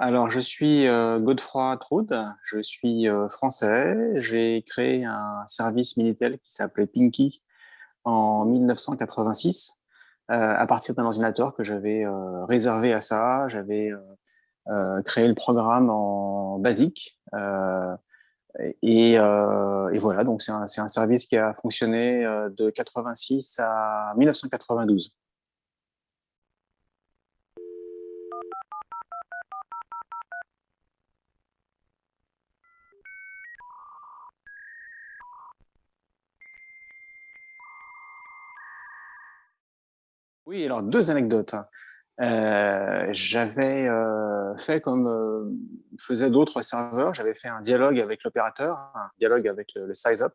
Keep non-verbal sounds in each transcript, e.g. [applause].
Alors, je suis euh, Godefroy Troude, je suis euh, français. J'ai créé un service Minitel qui s'appelait Pinky en 1986 euh, à partir d'un ordinateur que j'avais réservé à ça. J'avais créé le programme en basique. Et, et, voilà, donc c'est un, un, service qui a fonctionné de 86 à 1992. Oui, alors deux anecdotes. Euh, j'avais euh, fait comme euh, faisaient d'autres serveurs, j'avais fait un dialogue avec l'opérateur, un dialogue avec le, size-up,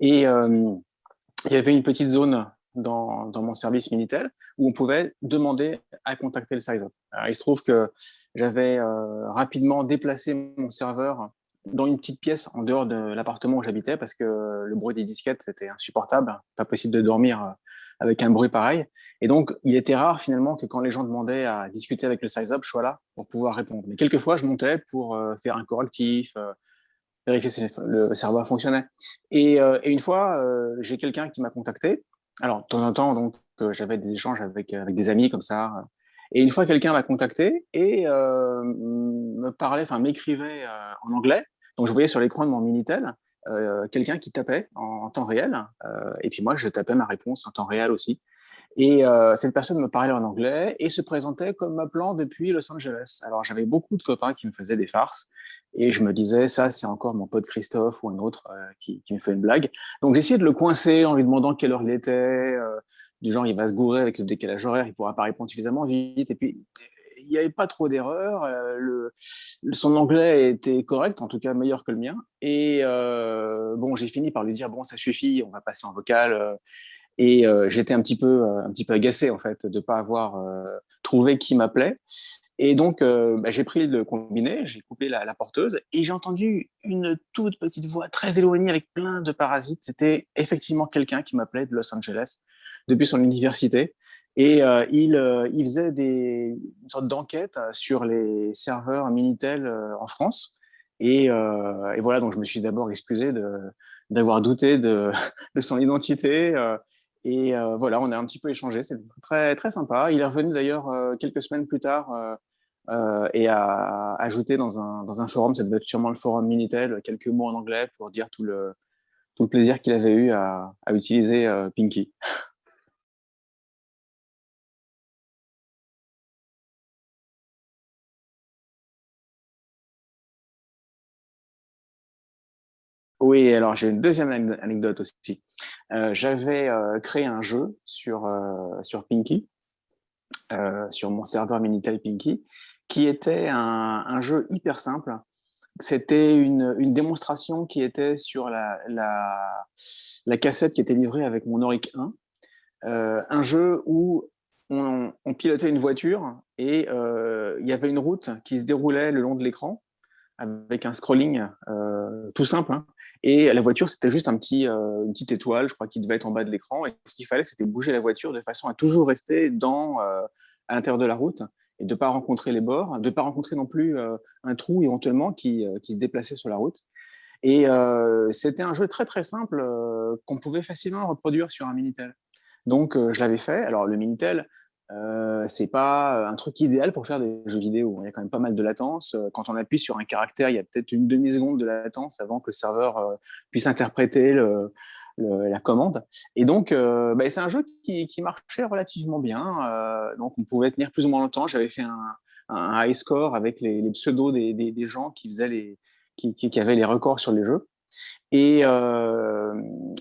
et il y avait une petite zone dans, dans, mon service Minitel où on pouvait demander à contacter le size-up. Il se trouve que j'avais rapidement déplacé mon serveur dans une petite pièce en dehors de l'appartement où j'habitais parce que le bruit des disquettes, c'était insupportable, pas possible de dormir avec un bruit pareil. Et donc, il était rare finalement que quand les gens demandaient à discuter avec le size-up, je sois là pour pouvoir répondre. Mais quelquefois, je montais pour euh, faire un correctif, euh, vérifier si le serveur fonctionnait. Et, euh, une fois, j'ai quelqu'un qui m'a contacté. Alors, de temps en temps, donc, j'avais des échanges avec, avec des amis comme ça. Et une fois, quelqu'un m'a contacté et me parlait, enfin, m'écrivait en anglais. Donc, je voyais sur l'écran de mon Minitel euh, quelqu'un qui tapait en, temps réel, euh, et puis moi, je tapais ma réponse en temps réel aussi. Et euh, cette personne me parlait en anglais et se présentait comme m'appelant depuis Los Angeles. Alors, j'avais beaucoup de copains qui me faisaient des farces et je me disais, ça, c'est encore mon pote Christophe ou un autre qui, qui, me fait une blague. Donc, j'essayais de le coincer en lui demandant quelle heure il était, du genre, il va se gourer avec le décalage horaire, il pourra pas répondre suffisamment vite. Et puis, il n'y avait pas trop d'erreurs. Euh, son anglais était correct, en tout cas meilleur que le mien. Et euh, bon, j'ai fini par lui dire bon, ça suffit, on va passer en vocal. Euh, et j'étais un petit peu, un petit peu agacé en fait de pas avoir trouvé qui m'appelait. Et donc, bah, j'ai pris le combiné, j'ai coupé la, la, porteuse et j'ai entendu une toute petite voix très éloignée avec plein de parasites. C'était effectivement quelqu'un qui m'appelait de Los Angeles depuis son université. Et euh, il, euh, il, faisait des, une sorte d'enquête euh, sur les serveurs Minitel en France. Et, et, voilà, donc je me suis d'abord excusé d'avoir douté de, [laughs] de, son identité. et voilà, on a un petit peu échangé, c'est très, très sympa. Il est revenu d'ailleurs quelques semaines plus tard et a ajouté dans un, dans un forum, ça devait être sûrement le forum Minitel, quelques mots en anglais pour dire tout le, tout le plaisir qu'il avait eu à, à utiliser Pinky. [laughs] Oui, alors j'ai une deuxième anecdote aussi. Euh, j'avais euh, créé un jeu sur, euh, sur Pinky, sur mon serveur Minitel Pinky, qui était un, jeu hyper simple. C'était une, démonstration qui était sur la, la, cassette qui était livrée avec mon Auric 1. un jeu où on, pilotait une voiture et il y avait une route qui se déroulait le long de l'écran avec un scrolling tout simple. Hein. Et la voiture, c'était juste un petit, euh, une petite étoile, je crois, qui devait être en bas de l'écran. Et ce qu'il fallait, c'était bouger la voiture de façon à toujours rester dans, euh, à l'intérieur de la route et de ne pas rencontrer les bords, de ne pas rencontrer non plus euh, un trou éventuellement qui, qui, se déplaçait sur la route. Et c'était un jeu très très simple qu'on pouvait facilement reproduire sur un Minitel. Donc je l'avais fait. Alors le Minitel, euh, c'est pas un truc idéal pour faire des jeux vidéo. Il y a quand même pas mal de latence. Euh, quand on appuie sur un caractère, il y a peut-être une demi-seconde de latence avant que le serveur euh, puisse interpréter la commande. Et donc, euh, bah, c'est un jeu qui, marchait relativement bien. Euh, donc, on pouvait tenir plus ou moins longtemps. J'avais fait un, high score avec les, pseudos des, gens qui, faisaient les, qui, avaient les records sur les jeux. Et euh,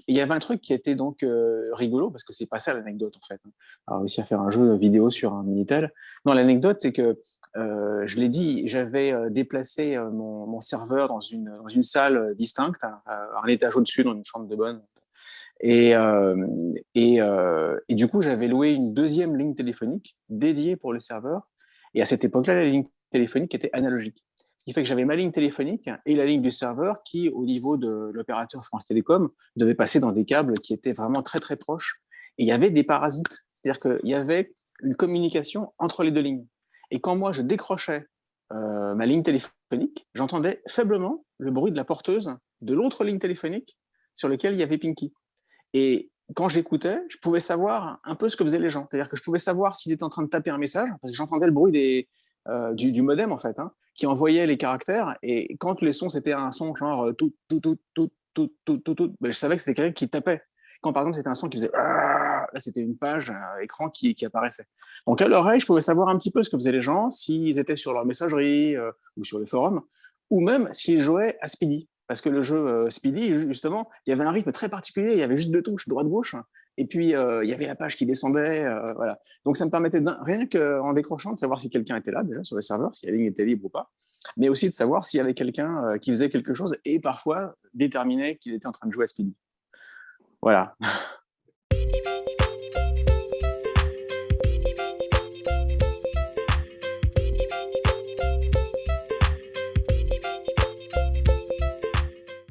il y avait un truc qui était donc euh, rigolo, parce que c'est pas ça l'anecdote en fait. Hein. Alors, réussi à faire un jeu vidéo sur un Minitel. Non, l'anecdote, c'est que, euh, je l'ai dit, j'avais déplacé mon, serveur dans une, salle distincte, hein, un étage au-dessus, dans une chambre de bonne. Et, et du coup, j'avais loué une deuxième ligne téléphonique dédiée pour le serveur. Et à cette époque-là, la ligne téléphonique était analogique. Qui fait que j'avais ma ligne téléphonique et la ligne du serveur qui, au niveau de l'opérateur France Télécom, devait passer dans des câbles qui étaient vraiment très très proches. Et il y avait des parasites. C'est-à-dire qu'il y avait une communication entre les deux lignes. Et quand moi, je décrochais ma ligne téléphonique, j'entendais faiblement le bruit de la porteuse de l'autre ligne téléphonique sur laquelle il y avait Pinky. Et quand j'écoutais, je pouvais savoir un peu ce que faisaient les gens. C'est-à-dire que je pouvais savoir s'ils étaient en train de taper un message, parce que j'entendais le bruit des, euh, du, modem, en fait, hein, qui envoyait les caractères. Et quand les sons, c'était un son genre euh, tout, tout, tout, tout, tout, tout, tout, tout ben, je savais que c'était quelqu'un qui tapait. Quand, par exemple, c'était un son qui faisait ah là, c'était une page, un écran qui, qui apparaissait. Donc, à l'oreille, je pouvais savoir un petit peu ce que faisaient les gens, s'ils étaient sur leur messagerie euh, ou sur les forums, ou même s'ils jouaient à Speedy. Parce que le jeu Speedy, justement, il y avait un rythme très particulier, il y avait juste deux touches, droite-gauche, et puis euh, il y avait la page qui descendait, euh, voilà. Donc ça me permettait rien qu'en décrochant de savoir si quelqu'un était là déjà sur le serveur, si la ligne était libre ou pas, mais aussi de savoir s'il y avait quelqu'un euh, qui faisait quelque chose et parfois déterminer qu'il était en train de jouer à Speedy. Voilà. [laughs]